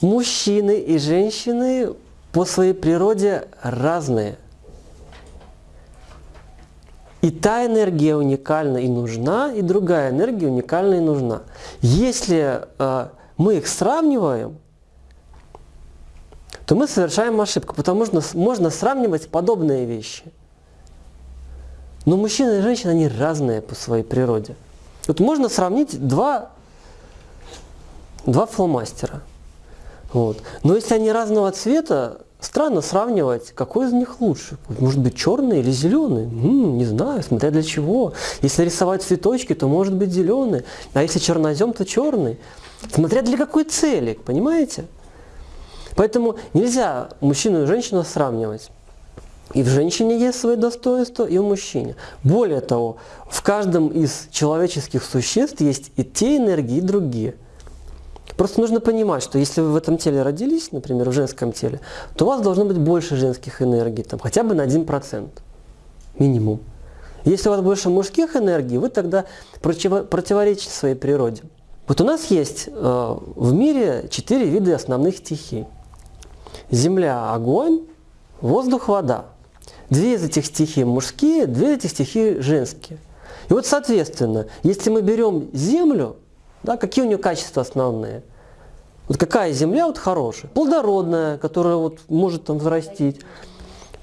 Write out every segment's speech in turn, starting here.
Мужчины и женщины по своей природе разные. И та энергия уникальна и нужна, и другая энергия уникальна и нужна. Если э, мы их сравниваем, то мы совершаем ошибку, потому что можно сравнивать подобные вещи. Но мужчина и женщина, они разные по своей природе. Вот можно сравнить два, два фломастера. Вот. Но если они разного цвета, Странно сравнивать, какой из них лучше. Может быть черный или зеленый? М-м, не знаю, смотря для чего. Если рисовать цветочки, то может быть зеленый. А если чернозем, то черный. Смотря для какой цели, понимаете? Поэтому нельзя мужчину и женщину сравнивать. И в женщине есть свои достоинства, и в мужчине. Более того, в каждом из человеческих существ есть и те энергии, и другие – Просто нужно понимать, что если вы в этом теле родились, например, в женском теле, то у вас должно быть больше женских энергий, там, хотя бы на 1%, минимум. Если у вас больше мужских энергий, вы тогда противоречите своей природе. Вот у нас есть э, в мире четыре вида основных стихий. Земля – огонь, воздух – вода. Две из этих стихий мужские, две из этих стихии женские. И вот, соответственно, если мы берем землю, да, какие у нее качества основные? Вот какая земля вот хорошая? Плодородная, которая вот может там взрастить.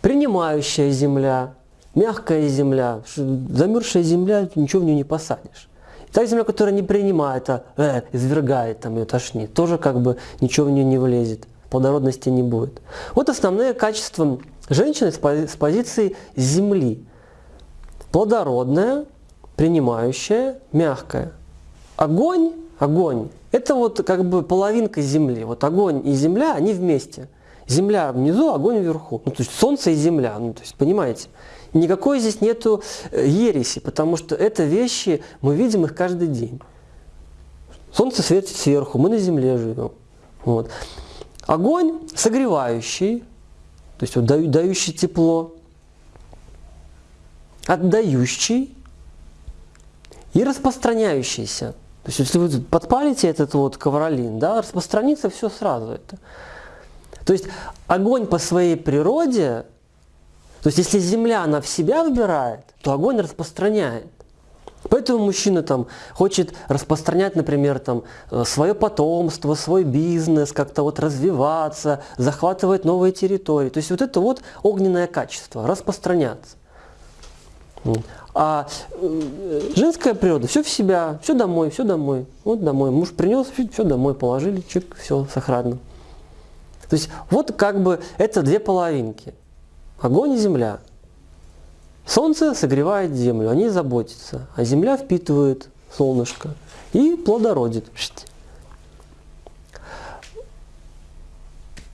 Принимающая земля, мягкая земля. Замерзшая земля, ничего в нее не посадишь. И та земля, которая не принимает, а э, извергает, там ее тошнит, тоже как бы ничего в нее не влезет, плодородности не будет. Вот основные качества женщины с позиции земли. Плодородная, принимающая, мягкая. Огонь, огонь это вот как бы половинка Земли. Вот огонь и Земля, они вместе. Земля внизу, огонь вверху. Ну, то есть Солнце и Земля. Ну, то есть, понимаете? Никакой здесь нету э, ереси, потому что это вещи, мы видим их каждый день. Солнце светит сверху, мы на Земле живем. Вот. Огонь согревающий, то есть вот дающий тепло, отдающий и распространяющийся. То есть, если вы подпалите этот вот ковролин, да, распространится все сразу это. То есть, огонь по своей природе, то есть, если земля, она в себя выбирает, то огонь распространяет. Поэтому мужчина там хочет распространять, например, там, э, свое потомство, свой бизнес, как-то вот развиваться, захватывать новые территории. То есть вот это вот огненное качество, распространяться. А э, женская природа, все в себя, все домой, все домой. Вот домой. Муж принес, все домой положили, чик, все сохранно. То есть вот как бы это две половинки. Огонь и земля. Солнце согревает землю, они заботятся, а земля впитывает солнышко и плодородит.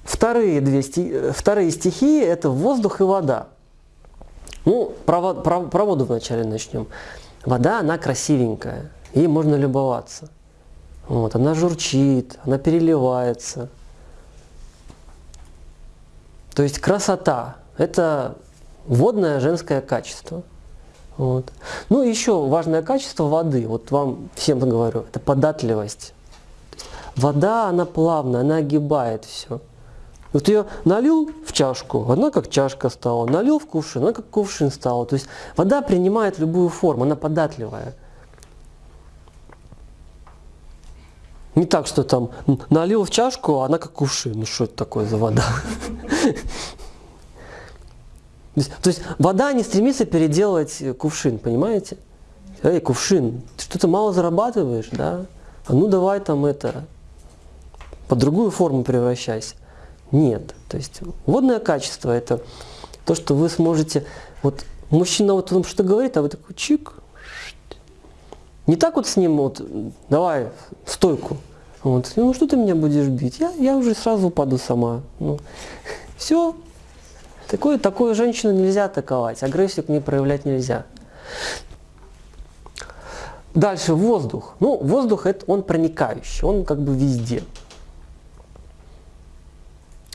Вторые, две, э, вторые стихии – это воздух и вода. Ну, про, про, про воду вначале начнем. Вода, она красивенькая, ей можно любоваться. Вот, она журчит, она переливается. То есть красота – это водное женское качество. Вот. Ну еще важное качество воды, вот вам всем говорю, это податливость. Вода, она плавная, она огибает все. Вот ее налил в чашку, она как чашка стала, налил в кувшин, она как кувшин стала. То есть вода принимает любую форму, она податливая. Не так, что там налил в чашку, а она как кувшин. Ну что это такое за вода? То есть вода не стремится переделать кувшин, понимаете? Эй, кувшин, ты что-то мало зарабатываешь, да? А ну давай там это, под другую форму превращайся. Нет. То есть водное качество – это то, что вы сможете… Вот мужчина вот он что говорит, а вы такой чик. Не так вот с ним вот, давай, стойку. Вот, ну что ты меня будешь бить? Я, я уже сразу упаду сама. Ну, все. Такое, такую женщину нельзя атаковать, агрессию к ней проявлять нельзя. Дальше воздух. Ну, воздух это он проникающий, он как бы везде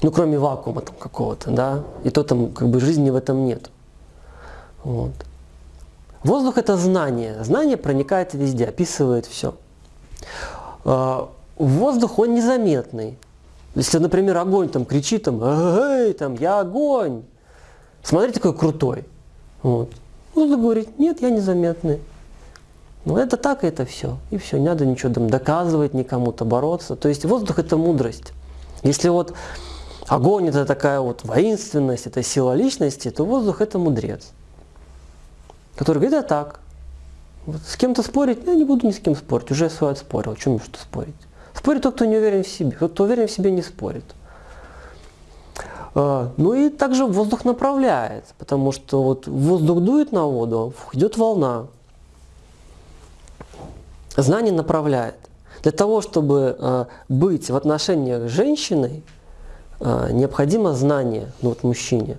ну, кроме вакуума там какого-то, да, и то там как бы жизни в этом нет. Вот. Воздух – это знание. Знание проникает везде, описывает все. А, воздух, он незаметный. Если, например, огонь там кричит, там, эй, там, я огонь, смотрите, какой крутой. Вот. Воздух говорит, нет, я незаметный. Ну это так, это все. И все, не надо ничего там доказывать никому-то, бороться. То есть воздух это мудрость. Если вот огонь это такая вот воинственность, это сила личности, то воздух это мудрец. Который говорит, а так. Вот с кем-то спорить, я не буду ни с кем спорить, уже свой отспорил, чем мне что спорить. Спорит тот, кто не уверен в себе, тот, кто уверен в себе, не спорит. А, ну и также воздух направляет, потому что вот воздух дует на воду, идет волна. Знание направляет. Для того, чтобы а, быть в отношениях с женщиной, необходимо знание, ну вот мужчине.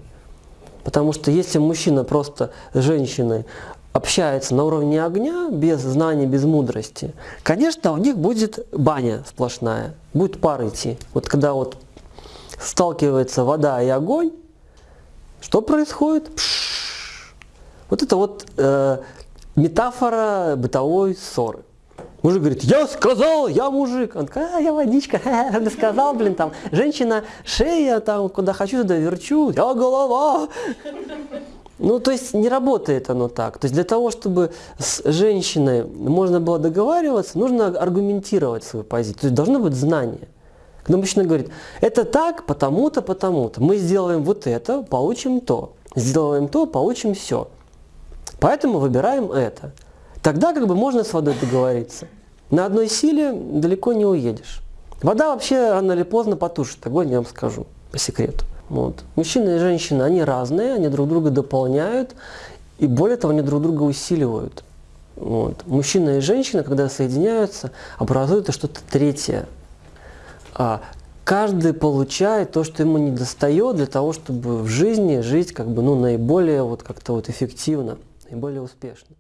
Потому что если мужчина просто с женщиной общается на уровне огня, без знаний, без мудрости, конечно, у них будет баня сплошная, будет пар идти. Вот когда вот сталкивается вода и огонь, что происходит? Пш! Вот это вот э, метафора бытовой ссоры. Мужик говорит, я сказал, я мужик. Он такой, а, я водичка, сказал, блин, там, женщина, шея, там, куда хочу, туда верчу, я голова. Ну, то есть не работает оно так. То есть для того, чтобы с женщиной можно было договариваться, нужно аргументировать свою позицию. То есть должно быть знание. Когда мужчина говорит, это так, потому-то, потому-то. Мы сделаем вот это, получим то. Сделаем то, получим все. Поэтому выбираем это. Тогда как бы можно с водой договориться. На одной силе далеко не уедешь. Вода вообще рано или поздно потушит огонь, я вам скажу по секрету. Вот. Мужчина и женщина, они разные, они друг друга дополняют, и более того, они друг друга усиливают. Вот. Мужчина и женщина, когда соединяются, образуют что-то третье. А каждый получает то, что ему не достает для того, чтобы в жизни жить как бы, ну, наиболее вот как-то вот эффективно, наиболее успешно.